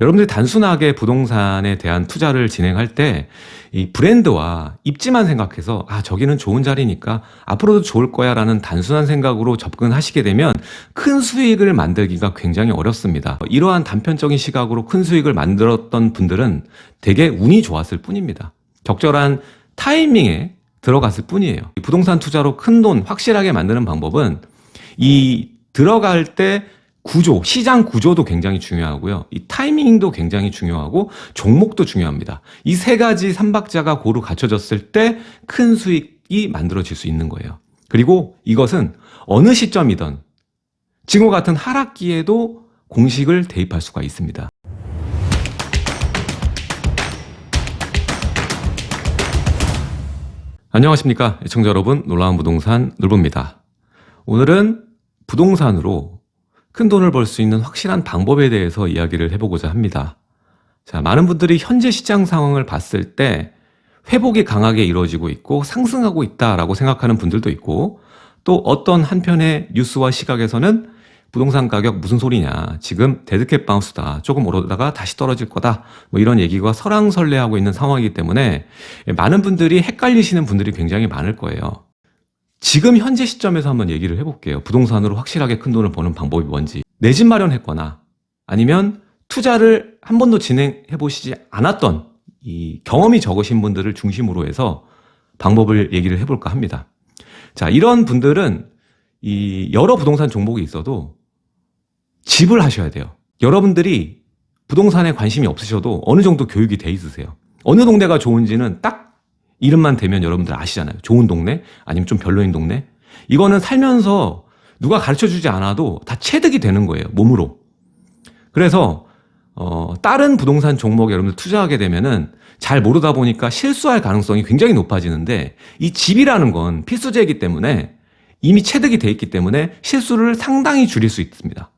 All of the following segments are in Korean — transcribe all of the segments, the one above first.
여러분들이 단순하게 부동산에 대한 투자를 진행할 때 이 브랜드와 입지만 생각해서 아 저기는 좋은 자리니까 앞으로도 좋을 거야 라는 단순한 생각으로 접근하시게 되면 큰 수익을 만들기가 굉장히 어렵습니다. 이러한 단편적인 시각으로 큰 수익을 만들었던 분들은 되게 운이 좋았을 뿐입니다. 적절한 타이밍에 들어갔을 뿐이에요. 부동산 투자로 큰 돈 확실하게 만드는 방법은 이 들어갈 때 구조, 시장 구조도 굉장히 중요하고요. 이 타이밍도 굉장히 중요하고 종목도 중요합니다. 이 세 가지 삼박자가 고루 갖춰졌을 때 큰 수익이 만들어질 수 있는 거예요. 그리고 이것은 어느 시점이든 지금과 같은 하락기에도 공식을 대입할 수가 있습니다. 안녕하십니까. 시청자 여러분, 놀라운 부동산 놀부입니다. 오늘은 부동산으로 큰 돈을 벌 수 있는 확실한 방법에 대해서 이야기를 해보고자 합니다. 자, 많은 분들이 현재 시장 상황을 봤을 때 회복이 강하게 이루어지고 있고 상승하고 있다라고 생각하는 분들도 있고 또 어떤 한편의 뉴스와 시각에서는 부동산 가격 무슨 소리냐 지금 데드캣 바운스다 조금 오르다가 다시 떨어질 거다 뭐 이런 얘기가 설왕설래하고 있는 상황이기 때문에 많은 분들이 헷갈리시는 분들이 굉장히 많을 거예요 지금 현재 시점에서 한번 얘기를 해볼게요 부동산으로 확실하게 큰 돈을 버는 방법이 뭔지 내 집 마련했거나 아니면 투자를 한 번도 진행해 보시지 않았던 이 경험이 적으신 분들을 중심으로 해서 방법을 얘기를 해볼까 합니다 자 이런 분들은 이 여러 부동산 종목이 있어도 집을 하셔야 돼요. 여러분들이 부동산에 관심이 없으셔도 어느 정도 교육이 돼 있으세요. 어느 동네가 좋은지는 딱 이름만 대면 여러분들 아시잖아요. 좋은 동네 아니면 좀 별로인 동네. 이거는 살면서 누가 가르쳐 주지 않아도 다 체득이 되는 거예요. 몸으로. 그래서 어, 다른 부동산 종목에 여러분들 투자하게 되면은 잘 모르다 보니까 실수할 가능성이 굉장히 높아지는데 이 집이라는 건 필수제이기 때문에 이미 체득이 돼 있기 때문에 실수를 상당히 줄일 수 있습니다.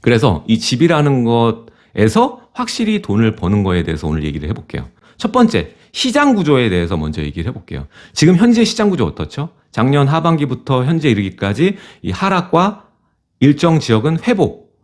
그래서 이 집이라는 것에서 확실히 돈을 버는 거에 대해서 오늘 얘기를 해볼게요. 첫 번째, 시장 구조에 대해서 먼저 얘기를 해볼게요. 지금 현재 시장 구조 어떻죠? 작년 하반기부터 현재 이르기까지 이 하락과 일정 지역은 회복,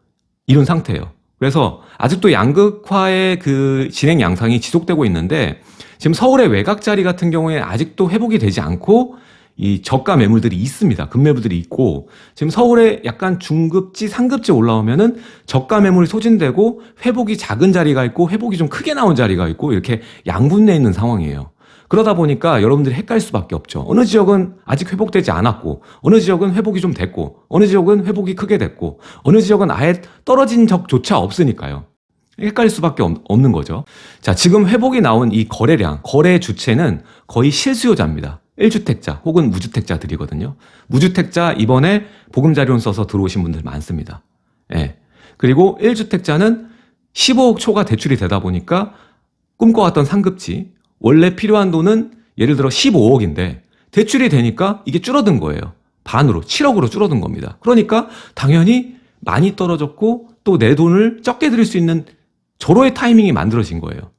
이런 상태예요. 그래서 아직도 양극화의 그 진행 양상이 지속되고 있는데 지금 서울의 외곽 자리 같은 경우에 아직도 회복이 되지 않고 이 저가 매물들이 있습니다. 급매물들이 있고 지금 서울에 약간 중급지, 상급지 올라오면은 저가 매물이 소진되고 회복이 작은 자리가 있고 회복이 좀 크게 나온 자리가 있고 이렇게 양분돼 있는 상황이에요. 그러다 보니까 여러분들이 헷갈릴 수밖에 없죠. 어느 지역은 아직 회복되지 않았고 어느 지역은 회복이 좀 됐고 어느 지역은 회복이 크게 됐고 어느 지역은 아예 떨어진 적조차 없으니까요. 헷갈릴 수밖에 없는 거죠. 자, 지금 회복이 나온 이 거래량, 거래 주체는 거의 실수요자입니다. 1주택자 혹은 무주택자들이거든요. 무주택자 이번에 보금자리론 써서 들어오신 분들 많습니다. 예. 그리고 1주택자는 15억 초가 대출이 되다 보니까 꿈꿔왔던 상급지 원래 필요한 돈은 예를 들어 15억인데 대출이 되니까 이게 줄어든 거예요. 반으로 7억으로 줄어든 겁니다. 그러니까 당연히 많이 떨어졌고 또 내 돈을 적게 들일 수 있는 절호의 타이밍이 만들어진 거예요.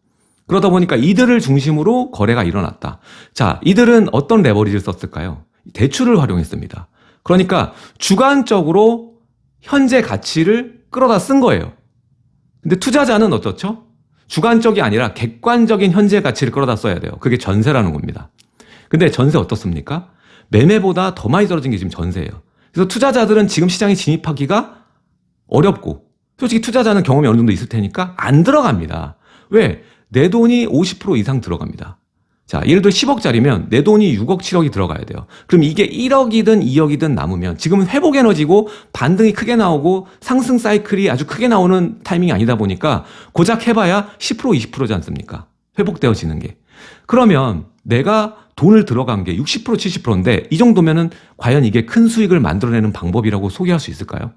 그러다 보니까 이들을 중심으로 거래가 일어났다. 자, 이들은 어떤 레버리지를 썼을까요? 대출을 활용했습니다. 그러니까 주관적으로 현재 가치를 끌어다 쓴 거예요. 근데 투자자는 어떻죠? 주관적이 아니라 객관적인 현재 가치를 끌어다 써야 돼요. 그게 전세라는 겁니다. 근데 전세 어떻습니까? 매매보다 더 많이 떨어진 게 지금 전세예요. 그래서 투자자들은 지금 시장에 진입하기가 어렵고 솔직히 투자자는 경험이 어느 정도 있을 테니까 안 들어갑니다. 왜? 내 돈이 50% 이상 들어갑니다. 자, 예를 들어 10억짜리면 내 돈이 6억, 7억이 들어가야 돼요. 그럼 이게 1억이든 2억이든 남으면 지금은 회복 에너지고 반등이 크게 나오고 상승 사이클이 아주 크게 나오는 타이밍이 아니다 보니까 고작 해봐야 10% 20%지 않습니까? 회복되어지는 게. 그러면 내가 돈을 들어간 게 60% 70%인데 이 정도면은 과연 이게 큰 수익을 만들어내는 방법이라고 소개할 수 있을까요?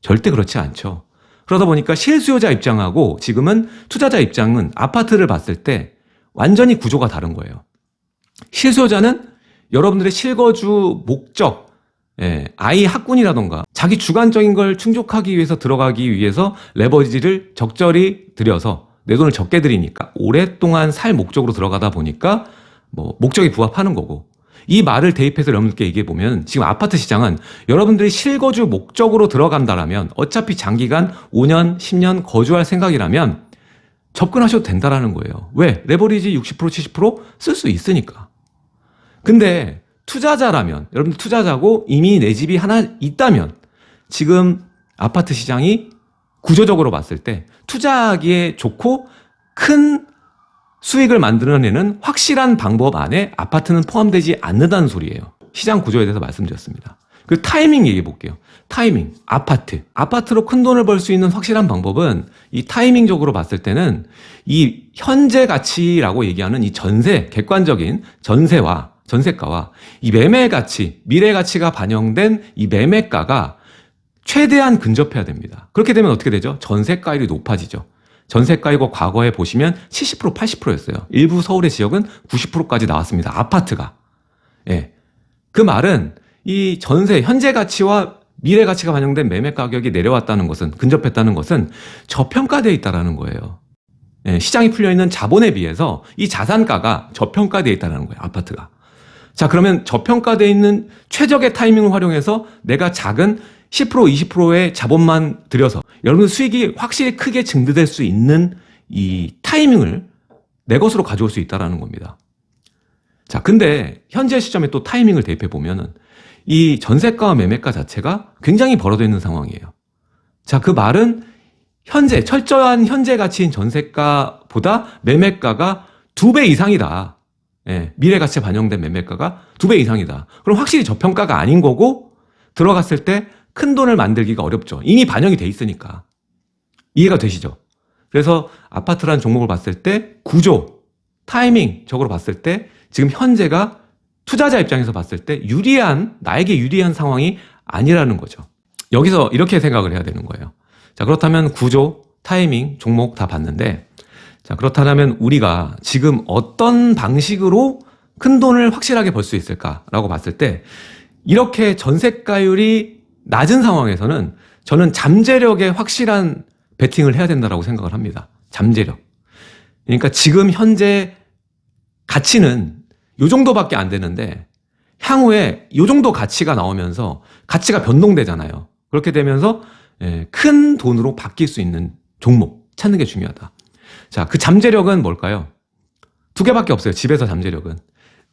절대 그렇지 않죠. 그러다 보니까 실수요자 입장하고 지금은 투자자 입장은 아파트를 봤을 때 완전히 구조가 다른 거예요. 실수요자는 여러분들의 실거주 목적, 예, 아이 학군이라던가 자기 주관적인 걸 충족하기 위해서 들어가기 위해서 레버리지를 적절히 들여서 내 돈을 적게 들이니까 오랫동안 살 목적으로 들어가다 보니까 뭐 목적이 부합하는 거고 이 말을 대입해서 여러분들께 얘기해 보면 지금 아파트 시장은 여러분들이 실거주 목적으로 들어간다라면 어차피 장기간 5년, 10년 거주할 생각이라면 접근하셔도 된다라는 거예요. 왜? 레버리지 60% 70%쓸 수 있으니까. 근데 투자자라면 여러분들 투자자고 이미 내 집이 하나 있다면 지금 아파트 시장이 구조적으로 봤을 때 투자하기에 좋고 큰 수익을 만들어내는 확실한 방법 안에 아파트는 포함되지 않는다는 소리예요. 시장 구조에 대해서 말씀드렸습니다. 그 타이밍 얘기해 볼게요. 타이밍, 아파트. 아파트로 큰 돈을 벌 수 있는 확실한 방법은 이 타이밍적으로 봤을 때는 이 현재 가치라고 얘기하는 이 전세, 객관적인 전세와 전세가와 이 매매 가치, 미래 가치가 반영된 이 매매가가 최대한 근접해야 됩니다. 그렇게 되면 어떻게 되죠? 전세가율이 높아지죠. 전세 가이고 과거에 보시면 70% 80%였어요. 일부 서울의 지역은 90%까지 나왔습니다. 아파트가. 예. 그 말은 이 전세 현재 가치와 미래 가치가 반영된 매매 가격이 내려왔다는 것은 근접했다는 것은 저평가되어 있다는 거예요. 예, 시장이 풀려 있는 자본에 비해서 이 자산가가 저평가되어 있다는 거예요. 아파트가. 자, 그러면 저평가되어 있는 최적의 타이밍을 활용해서 내가 작은 10% 20%의 자본만 들여서 여러분 수익이 확실히 크게 증대될 수 있는 이 타이밍을 내 것으로 가져올 수 있다는 겁니다. 자, 근데 현재 시점에 또 타이밍을 대입해 보면은 이 전세가와 매매가 자체가 굉장히 벌어져 있는 상황이에요. 자, 그 말은 현재 철저한 현재 가치인 전세가보다 매매가가 두 배 이상이다. 예, 미래 가치에 반영된 매매가가 두 배 이상이다. 그럼 확실히 저평가가 아닌 거고 들어갔을 때 큰 돈을 만들기가 어렵죠. 이미 반영이 돼 있으니까. 이해가 되시죠? 그래서 아파트라는 종목을 봤을 때 구조, 타이밍적으로 봤을 때 지금 현재가 투자자 입장에서 봤을 때 유리한, 나에게 유리한 상황이 아니라는 거죠. 여기서 이렇게 생각을 해야 되는 거예요. 자, 그렇다면 구조, 타이밍, 종목 다 봤는데, 자, 그렇다면 우리가 지금 어떤 방식으로 큰 돈을 확실하게 벌 수 있을까라고 봤을 때, 이렇게 전세가율이 낮은 상황에서는 저는 잠재력에 확실한 베팅을 해야 된다고 생각을 합니다. 잠재력. 그러니까 지금 현재 가치는 요 정도밖에 안 되는데 향후에 요 정도 가치가 나오면서 가치가 변동되잖아요. 그렇게 되면서 예, 큰 돈으로 바뀔 수 있는 종목 찾는 게 중요하다. 자, 그 잠재력은 뭘까요? 두 개밖에 없어요. 집에서 잠재력은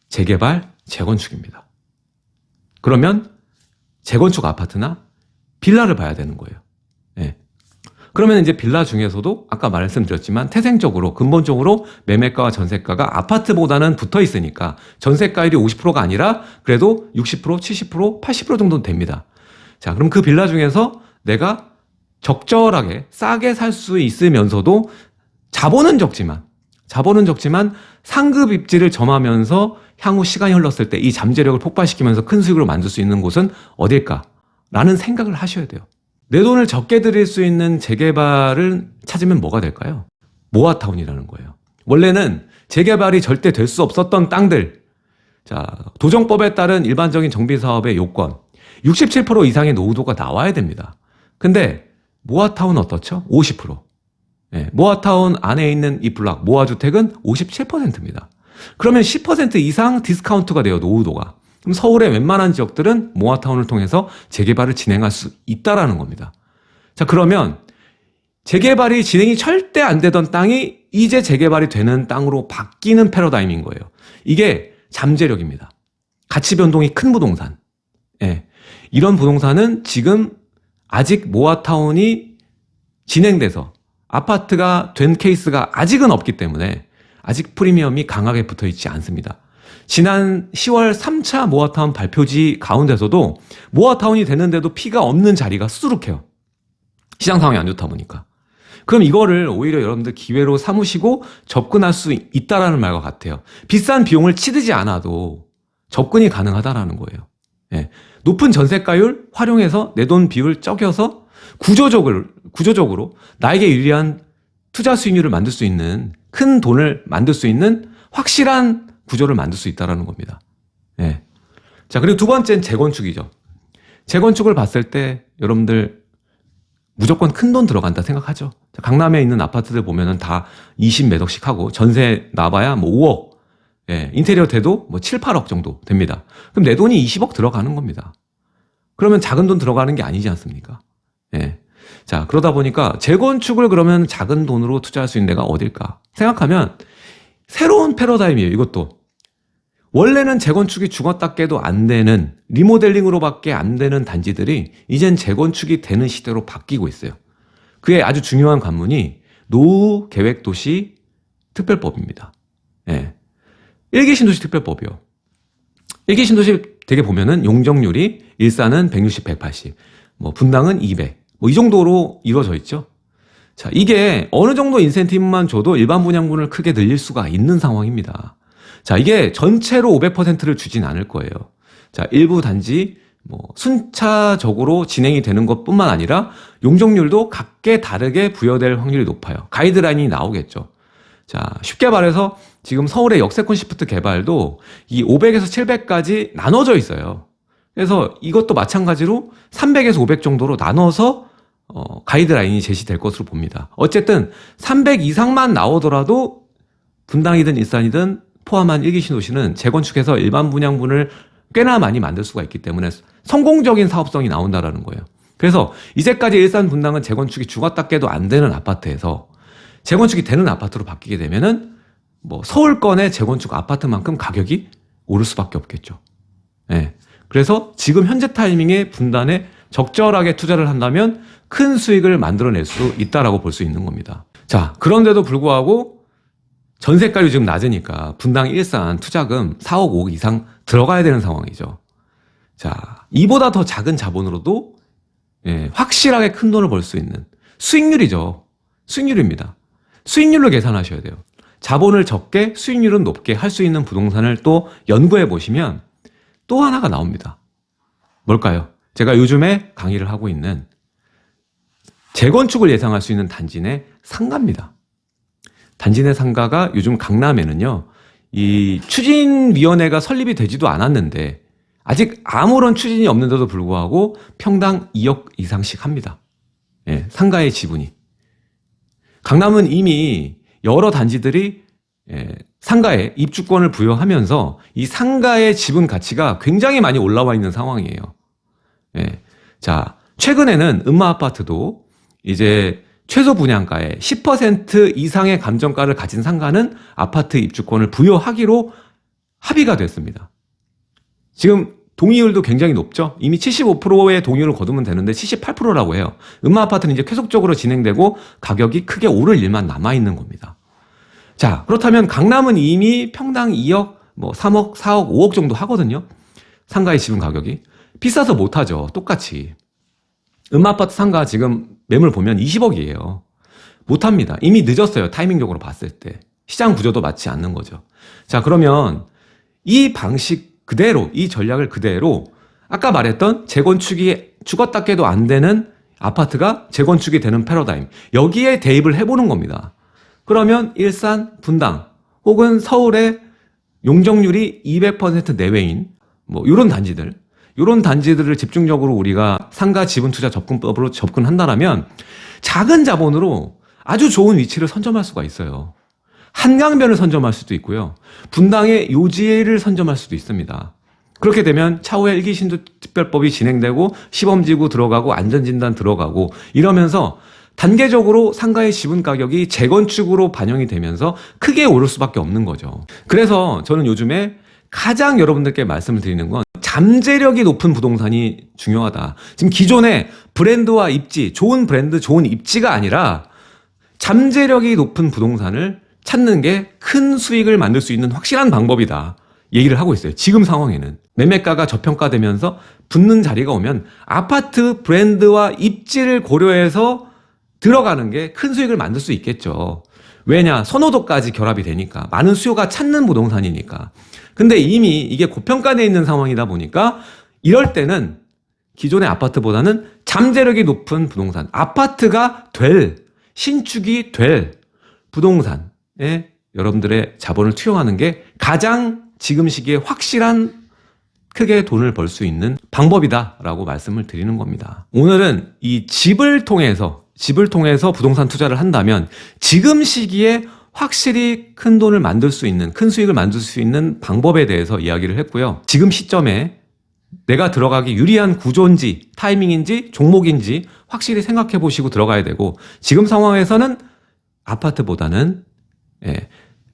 재개발, 재건축입니다. 그러면 재건축 아파트나 빌라를 봐야 되는 거예요. 예. 그러면 이제 빌라 중에서도 아까 말씀드렸지만 태생적으로 근본적으로 매매가와 전세가가 아파트보다는 붙어 있으니까 전세가율이 50%가 아니라 그래도 60%, 70%, 80% 정도는 됩니다. 자, 그럼 그 빌라 중에서 내가 적절하게 싸게 살 수 있으면서도 자본은 적지만 자본은 적지만 상급 입지를 점하면서 향후 시간이 흘렀을 때 이 잠재력을 폭발시키면서 큰 수익을 만들 수 있는 곳은 어딜까? 라는 생각을 하셔야 돼요. 내 돈을 적게 들일 수 있는 재개발을 찾으면 뭐가 될까요? 모아타운이라는 거예요. 원래는 재개발이 절대 될 수 없었던 땅들. 자, 도정법에 따른 일반적인 정비 사업의 요건. 67% 이상의 노후도가 나와야 됩니다. 근데 모아타운 어떻죠? 50%. 네, 모아타운 안에 있는 이 블락, 모아주택은 57%입니다. 그러면 10% 이상 디스카운트가 돼요, 노후도가. 그럼 서울의 웬만한 지역들은 모아타운을 통해서 재개발을 진행할 수 있다라는 겁니다. 자, 그러면 재개발이 진행이 절대 안 되던 땅이 이제 재개발이 되는 땅으로 바뀌는 패러다임인 거예요. 이게 잠재력입니다. 가치 변동이 큰 부동산. 예. 이런 부동산은 지금 아직 모아타운이 진행돼서 아파트가 된 케이스가 아직은 없기 때문에 아직 프리미엄이 강하게 붙어 있지 않습니다. 지난 10월 3차 모아타운 발표지 가운데서도 모아타운이 되는데도 피가 없는 자리가 수두룩해요. 시장 상황이 안 좋다 보니까. 그럼 이거를 오히려 여러분들 기회로 삼으시고 접근할 수 있다라는 말과 같아요. 비싼 비용을 치르지 않아도 접근이 가능하다라는 거예요. 예. 높은 전세가율 활용해서 내 돈 비율 적여서 구조적으로, 구조적으로 나에게 유리한 투자 수익률을 만들 수 있는 큰 돈을 만들 수 있는 확실한 구조를 만들 수 있다는 겁니다. 예. 자, 그리고 두 번째는 재건축이죠. 재건축을 봤을 때 여러분들 무조건 큰 돈 들어간다 생각하죠. 자, 강남에 있는 아파트들 보면은 다 20몇 억씩 하고 전세 나봐야 뭐 5억 예, 인테리어 돼도 뭐 7, 8억 정도 됩니다. 그럼 내 돈이 20억 들어가는 겁니다. 그러면 작은 돈 들어가는 게 아니지 않습니까? 예. 자, 그러다 보니까 재건축을 그러면 작은 돈으로 투자할 수 있는 데가 어딜까? 생각하면 새로운 패러다임이에요, 이것도. 원래는 재건축이 죽었다 깨도 안 되는 리모델링으로밖에 안 되는 단지들이 이젠 재건축이 되는 시대로 바뀌고 있어요. 그의 아주 중요한 관문이 노후 계획 도시 특별법입니다. 예. 일기 신도시 특별법이요. 일기 신도시 되게 보면은 용적률이 일산은 160, 180, 뭐 분당은 200, 뭐 이 정도로 이루어져 있죠. 자, 이게 어느 정도 인센티브만 줘도 일반 분양분을 크게 늘릴 수가 있는 상황입니다. 자, 이게 전체로 500%를 주진 않을 거예요. 자, 일부 단지 뭐 순차적으로 진행이 되는 것뿐만 아니라 용적률도 각계 다르게 부여될 확률이 높아요. 가이드라인이 나오겠죠. 자, 쉽게 말해서 지금 서울의 역세권 시프트 개발도 이 500에서 700까지 나눠져 있어요. 그래서 이것도 마찬가지로 300에서 500 정도로 나눠서 어, 가이드라인이 제시될 것으로 봅니다. 어쨌든 300 이상만 나오더라도 분당이든 일산이든 포함한 일기 신도시는 재건축해서 일반 분양분을 꽤나 많이 만들 수가 있기 때문에 성공적인 사업성이 나온다라는 거예요. 그래서 이제까지 일산 분당은 재건축이 죽었다 깨도 안 되는 아파트에서 재건축이 되는 아파트로 바뀌게 되면은 뭐 서울권의 재건축 아파트만큼 가격이 오를 수밖에 없겠죠. 예. 그래서 지금 현재 타이밍에 분단에 적절하게 투자를 한다면 큰 수익을 만들어낼 수 있다라고 볼 수 있는 겁니다. 자, 그런데도 불구하고 전세가율이 지금 낮으니까 분당 일산 투자금 4억 5억 이상 들어가야 되는 상황이죠. 자, 이보다 더 작은 자본으로도 예, 확실하게 큰 돈을 벌 수 있는 수익률이죠. 수익률입니다. 수익률로 계산하셔야 돼요. 자본을 적게 수익률은 높게 할 수 있는 부동산을 또 연구해 보시면 또 하나가 나옵니다. 뭘까요? 제가 요즘에 강의를 하고 있는 재건축을 예상할 수 있는 단지 내 상가입니다. 단지 내 상가가 요즘 강남에는요, 이 추진위원회가 설립이 되지도 않았는데, 아직 아무런 추진이 없는데도 불구하고 평당 2억 이상씩 합니다. 예, 상가의 지분이. 강남은 이미 여러 단지들이 예, 상가에 입주권을 부여하면서 이 상가의 지분 가치가 굉장히 많이 올라와 있는 상황이에요. 예. 자, 최근에는 음마 아파트도 이제 최소 분양가의 10% 이상의 감정가를 가진 상가는 아파트 입주권을 부여하기로 합의가 됐습니다. 지금 동의율도 굉장히 높죠. 이미 75%의 동의율을 거두면 되는데 78%라고 해요. 음마 아파트는 이제 계속적으로 진행되고 가격이 크게 오를 일만 남아 있는 겁니다. 자, 그렇다면 강남은 이미 평당 2억, 뭐 3억, 4억, 5억 정도 하거든요. 상가의 지분 가격이. 비싸서 못하죠. 똑같이. 음아파트 상가 지금 매물 보면 20억이에요. 못합니다. 이미 늦었어요. 타이밍적으로 봤을 때. 시장 구조도 맞지 않는 거죠. 자, 그러면 이 방식 그대로, 이 전략을 그대로 아까 말했던 재건축이 죽었다 깨도 안 되는 아파트가 재건축이 되는 패러다임. 여기에 대입을 해보는 겁니다. 그러면 일산, 분당 혹은 서울의 용적률이 200% 내외인 뭐 이런 단지들 이런 단지들을 집중적으로 우리가 상가 지분 투자 접근법으로 접근한다라면 작은 자본으로 아주 좋은 위치를 선점할 수가 있어요. 한강변을 선점할 수도 있고요. 분당의 요지를 선점할 수도 있습니다. 그렇게 되면 차후에 일기 신도 특별법이 진행되고 시범지구 들어가고 안전진단 들어가고 이러면서 단계적으로 상가의 지분 가격이 재건축으로 반영이 되면서 크게 오를 수밖에 없는 거죠. 그래서 저는 요즘에 가장 여러분들께 말씀을 드리는 건 잠재력이 높은 부동산이 중요하다. 지금 기존의 브랜드와 입지, 좋은 브랜드, 좋은 입지가 아니라 잠재력이 높은 부동산을 찾는 게 큰 수익을 만들 수 있는 확실한 방법이다. 얘기를 하고 있어요. 지금 상황에는. 매매가가 저평가되면서 붙는 자리가 오면 아파트 브랜드와 입지를 고려해서 들어가는 게 큰 수익을 만들 수 있겠죠. 왜냐? 선호도까지 결합이 되니까. 많은 수요가 찾는 부동산이니까. 근데 이미 이게 고평가되어 있는 상황이다 보니까 이럴 때는 기존의 아파트보다는 잠재력이 높은 부동산, 아파트가 될, 신축이 될 부동산에 여러분들의 자본을 투영하는 게 가장 지금 시기에 확실한 크게 돈을 벌 수 있는 방법이다라고 말씀을 드리는 겁니다. 오늘은 이 집을 통해서 집을 통해서 부동산 투자를 한다면 지금 시기에 확실히 큰 돈을 만들 수 있는, 큰 수익을 만들 수 있는 방법에 대해서 이야기를 했고요. 지금 시점에 내가 들어가기 유리한 구조인지, 타이밍인지, 종목인지 확실히 생각해 보시고 들어가야 되고, 지금 상황에서는 아파트보다는 예,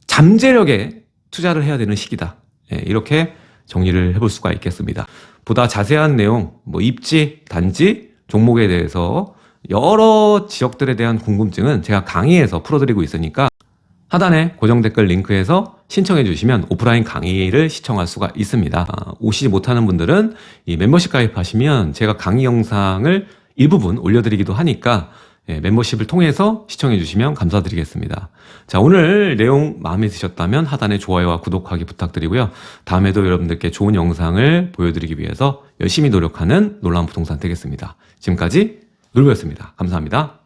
잠재력에 투자를 해야 되는 시기다. 예, 이렇게 정리를 해볼 수가 있겠습니다. 보다 자세한 내용, 뭐 입지, 단지, 종목에 대해서 여러 지역들에 대한 궁금증은 제가 강의에서 풀어드리고 있으니까 하단에 고정 댓글 링크에서 신청해 주시면 오프라인 강의를 시청할 수가 있습니다. 아, 오시지 못하는 분들은 이 멤버십 가입하시면 제가 강의 영상을 일부분 올려드리기도 하니까 예, 멤버십을 통해서 시청해 주시면 감사드리겠습니다. 자, 오늘 내용 마음에 드셨다면 하단에 좋아요와 구독하기 부탁드리고요. 다음에도 여러분들께 좋은 영상을 보여드리기 위해서 열심히 노력하는 놀라운 부동산 되겠습니다. 지금까지 놀부였습니다. 감사합니다.